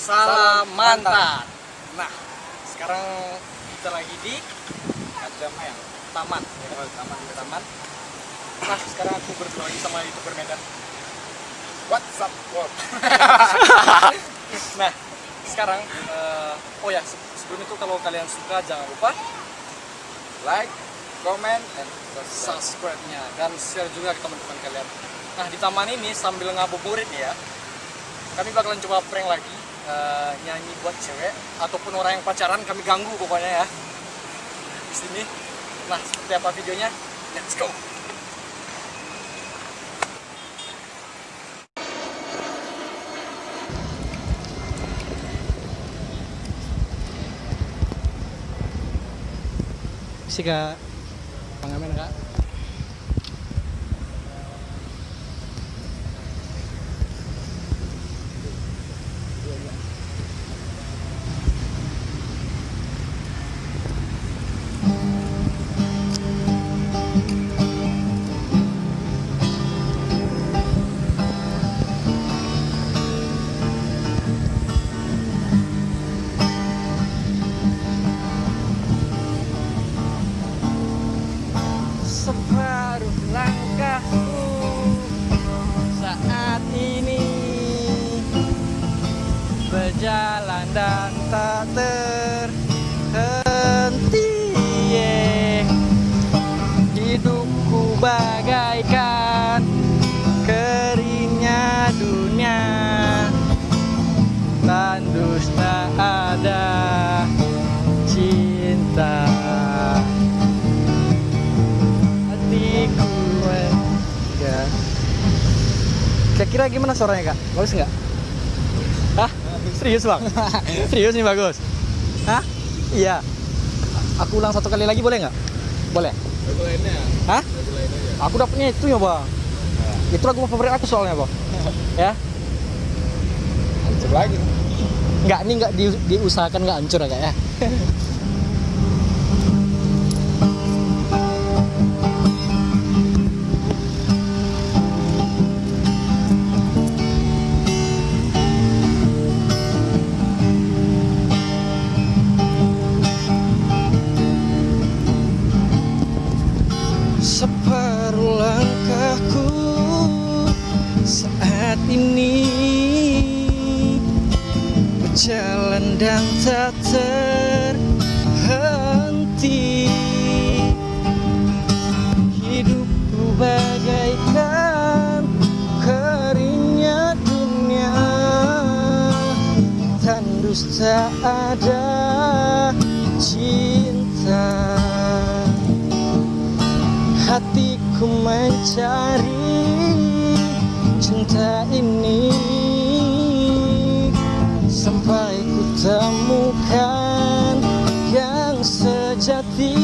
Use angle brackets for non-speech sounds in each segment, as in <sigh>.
Salam mantap. Nah, sekarang kita lagi di Ajamaya. taman. Oh, taman. Taman. Nah, sekarang aku berdua lagi sama youtuber Medan. What's up, Bob? <laughs> Nah, sekarang eh, oh ya se- sebelum itu kalau kalian suka jangan lupa Like, comment, and subscribe. subscribe-nya dan share juga ke teman-teman kalian. Nah, di taman ini sambil ngabuburit ya. Kami bakalan coba prank lagi eh, nyanyi buat cewek ataupun orang yang pacaran kami ganggu pokoknya ya. Di sini. Nah, seperti apa videonya? Let's go. Si Kak Pangamen Kak. Separuh langkahku saat ini berjalan dan tak terhenti hatiku ya kira-kira gimana suaranya kak bagus nggak Hah? serius bang <laughs> serius nih bagus Hah? iya aku ulang satu kali lagi boleh nggak boleh Lagu lainnya ya? Hah? Lagu lainnya ya? aku dapetnya itu ya bang itu lagu favorit aku soalnya bang ya Hancur lagi. nggak ini nggak di- diusahakan nggak hancur ya kak ya <laughs> ini. Berjalan dan tak terhenti. Hidupku bagaikan keringnya dunia. Tandus tak ada cinta. Hatiku mencari cinta ini sampai ku temukan yang sejati.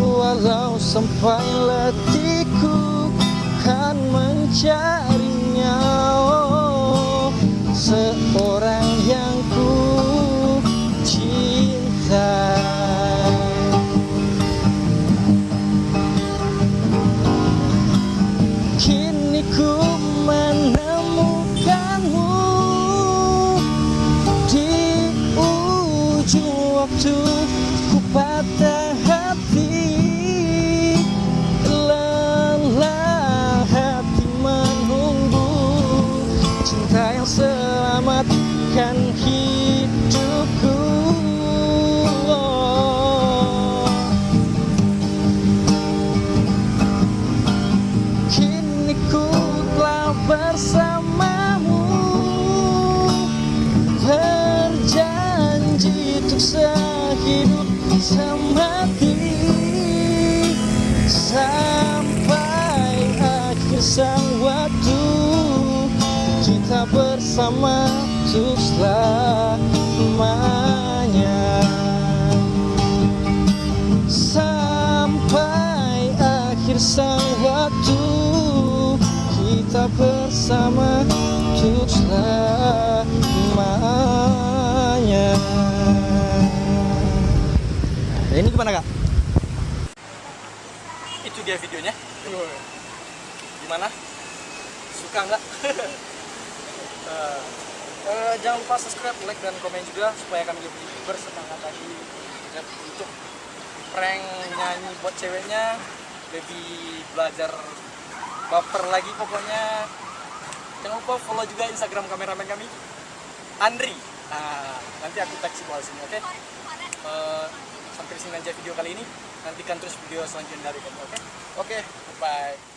Walau sampai letihku kan mencarinya to Berjanji untuk sehidup semati Sampai akhir sang waktu Kita bersama untuk selamanya. Sampai akhir sang waktu Kita bersama untuk selamanya gimana kak? Itu dia videonya Gimana? Suka nggak? <laughs> Eh, Eh, jangan lupa subscribe, like, dan komen juga supaya kami lebih bersemangat lagi untuk prank nyanyi buat ceweknya lebih belajar baper lagi pokoknya jangan lupa follow juga instagram kameramen kami Andri nah, nanti aku tag bawah sini oke Eh, sampai sini aja video kali ini nantikan terus video selanjutnya dari kami oke Oke. bye